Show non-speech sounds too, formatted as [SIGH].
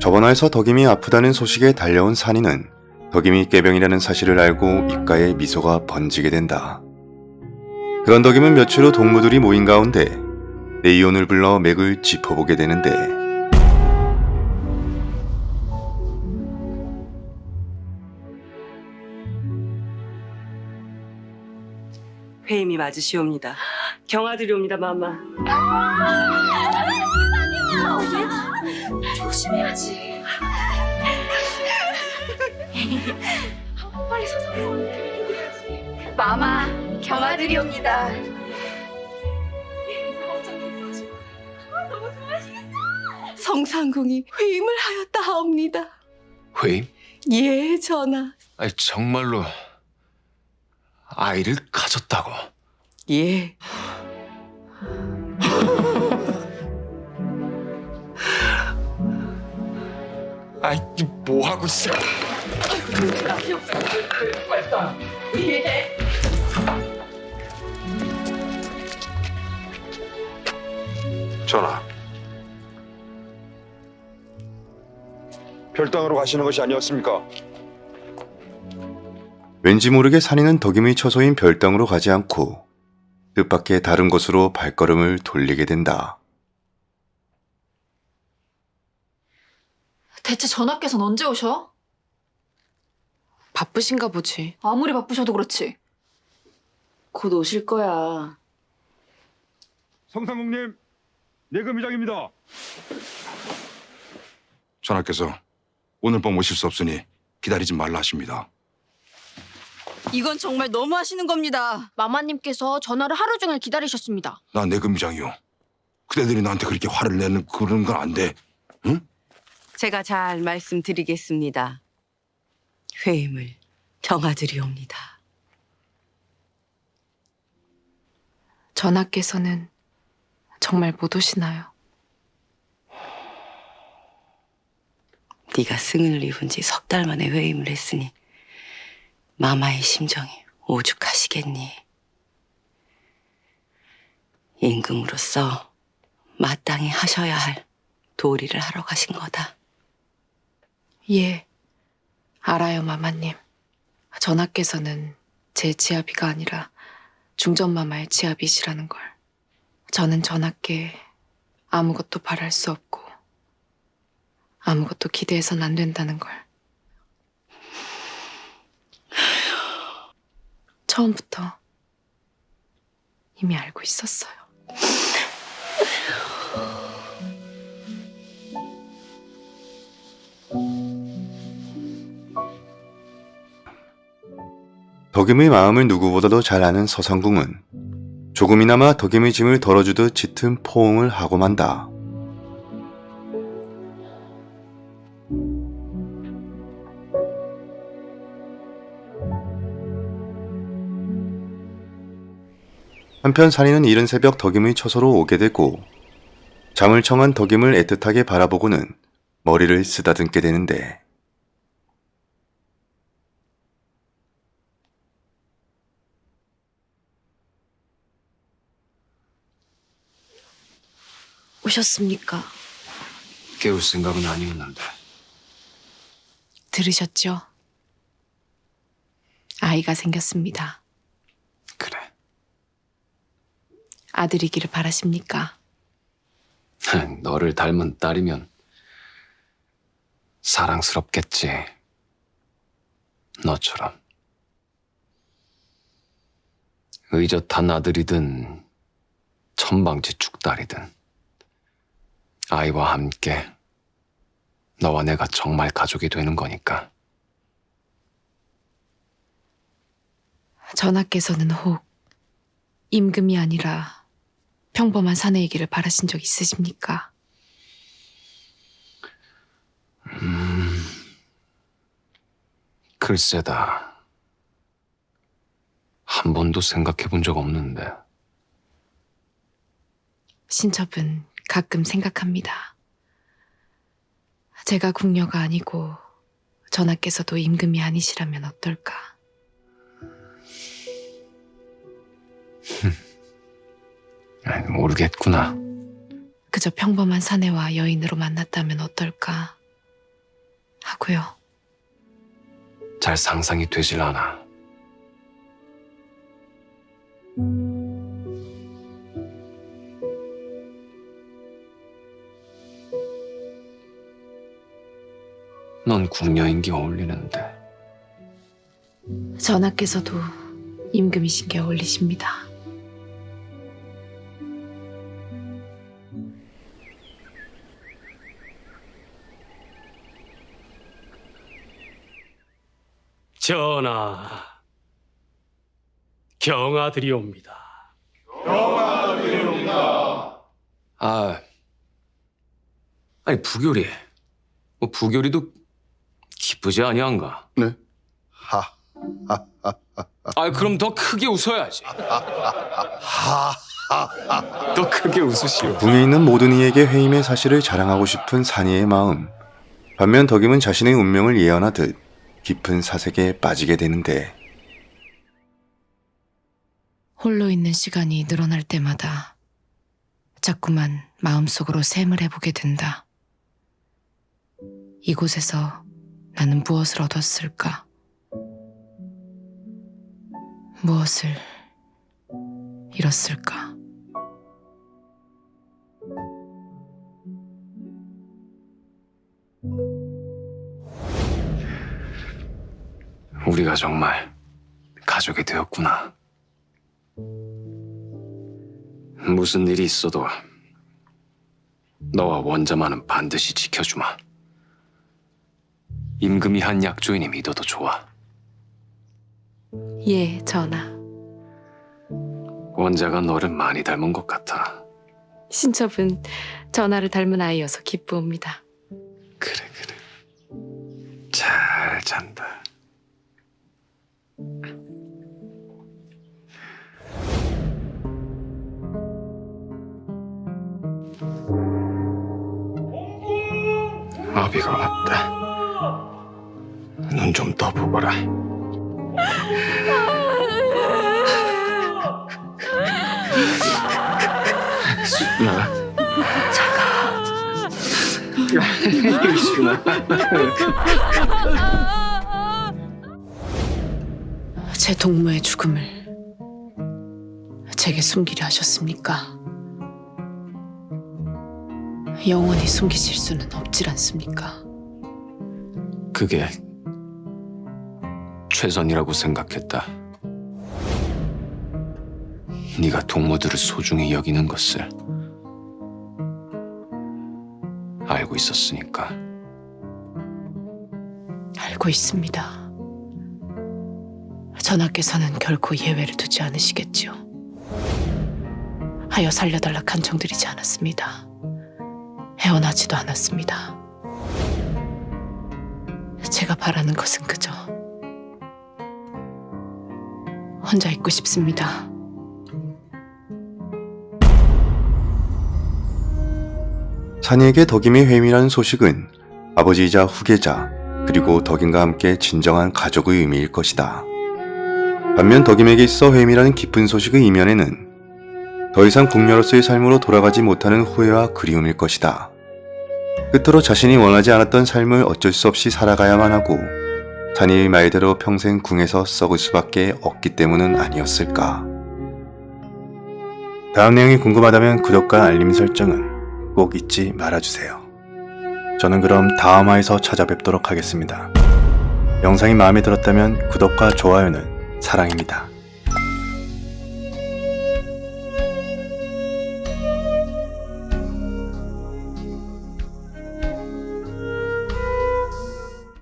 저번화에서 덕임이 아프다는 소식에 달려온 산이는 덕임이 깨병이라는 사실을 알고 입가에 미소가 번지게 된다. 그런 덕임은 며칠 후 동무들이 모인 가운데 네이온을 불러 맥을 짚어보게 되는데 회임이 맞으시옵니다. 경아들이옵니다, 마마. 조심해야지. 빨리 서서. 마마, 경아들이옵니다. 성상궁이 회임을 하였다 하옵니다. 회임? 예, 전하. 아니 정말로 아이를 가졌다고? 예. 아이 뭐 하고 있어? 전하. 별당으로 가시는 것이 아니었습니까? 왠지 모르게 산이는 덕임의 처소인 별당으로 가지 않고 뜻밖의 다른 곳으로 발걸음을 돌리게 된다. 대체 전하께서는 언제 오셔? 바쁘신가 보지. 아무리 바쁘셔도 그렇지. 곧 오실 거야. 성상국님, 내금의장입니다. 전하께서 오늘 밤 오실 수 없으니 기다리지 말라 하십니다. 이건 정말 너무 하시는 겁니다. 마마님께서 전화를 하루 종일 기다리셨습니다. 나 내금의장이요. 그대들이 나한테 그렇게 화를 내는 그런 건 안 돼. 제가 잘 말씀드리겠습니다. 회임을 경아들이옵니다. 전하께서는 정말 못 오시나요? 네가 승을 입은 지 석 달 만에 회임을 했으니 마마의 심정이 오죽하시겠니? 임금으로서 마땅히 하셔야 할 도리를 하러 가신 거다. 예, 알아요, 마마님. 전하께서는 제 지아비가 아니라 중전마마의 지아비시라는 걸. 저는 전하께 아무것도 바랄 수 없고 아무것도 기대해선 안 된다는 걸. 처음부터 이미 알고 있었어요. 덕임의 마음을 누구보다도 잘 아는 서상궁은 조금이나마 덕임의 짐을 덜어주듯 짙은 포옹을 하고 만다. 한편 산이는 이른 새벽 덕임의 처소로 오게 되고 잠을 청한 덕임을 애틋하게 바라보고는 머리를 쓰다듬게 되는데 오셨습니까? 깨울 생각은 아니었는데 들으셨죠? 아이가 생겼습니다. 그래 아들이기를 바라십니까? 너를 닮은 딸이면 사랑스럽겠지 너처럼 의젓한 아들이든 천방지축 딸이든 아이와 함께 너와 내가 정말 가족이 되는 거니까. 전하께서는 혹 임금이 아니라 평범한 사내이기를 바라신 적 있으십니까? 글쎄다. 한 번도 생각해 본 적 없는데. 신첩은 가끔 생각합니다. 제가 궁녀가 아니고 전하께서도 임금이 아니시라면 어떨까? [LAUGHS] 모르겠구나 그저 평범한 사내와 여인으로 만났다면 어떨까? 하고요. 잘 상상이 되질 않아. 넌 궁녀인 게 어울리는데 전하께서도 임금이신 게 어울리십니다. 전하, 경아드리옵니다. 아 아니 부교리 뭐 부교리도 기쁘지 아니한가? 네. 하. 아 그럼 더 크게 웃어야지. 더 크게 웃으시오. 궁에 있는 모든 이에게 회임의 사실을 자랑하고 싶은 산이의 마음. 반면 덕임은 자신의 운명을 예언하듯 깊은 사색에 빠지게 되는데 홀로 있는 시간이 늘어날 때마다 자꾸만 마음속으로 샘을 해보게 된다. 이곳에서 나는 무엇을 얻었을까? 무엇을 잃었을까? 우리가 정말 가족이 되었구나. 무슨 일이 있어도 너와 원자만은 반드시 지켜주마. 임금이 한 약조이니 믿어도 좋아. 예, 전하. 원자가 너를 많이 닮은 것 같아. 신첩은 전하를 닮은 아이여서 기쁘옵니다. 그래 그래. 잘 잔다. 아비가 왔다. 눈 좀 떠보거라. 순아. 순아. 제 동무의 죽음을 제게 숨기려 하셨습니까? 영원히 숨기실 수는 없질 않습니까? 그게 최선이라고 생각했다. 네가 동무들을 소중히 여기는 것을 알고 있었으니까. 알고 있습니다. 전하께서는 결코 예외를 두지 않으시겠지요. 하여 살려달라 간청드리지 않았습니다. 헤어나지도 않았습니다. 제가 바라는 것은 그저 혼자 있고 싶습니다. 산이에게 덕임의 회임이라는 소식은 아버지이자 후계자 그리고 덕임과 함께 진정한 가족의 의미일 것이다. 반면 덕임에게 있어 회임이라는 깊은 소식의 이면에는 더 이상 궁녀로서의 삶으로 돌아가지 못하는 후회와 그리움일 것이다. 끝으로 자신이 원하지 않았던 삶을 어쩔 수 없이 살아가야만 하고 산이의 말대로 평생 궁에서 썩을 수밖에 없기 때문은 아니었을까. 다음 내용이 궁금하다면 구독과 알림 설정은 꼭 잊지 말아주세요. 저는 그럼 다음 화에서 찾아뵙도록 하겠습니다. 영상이 마음에 들었다면 구독과 좋아요는 사랑입니다.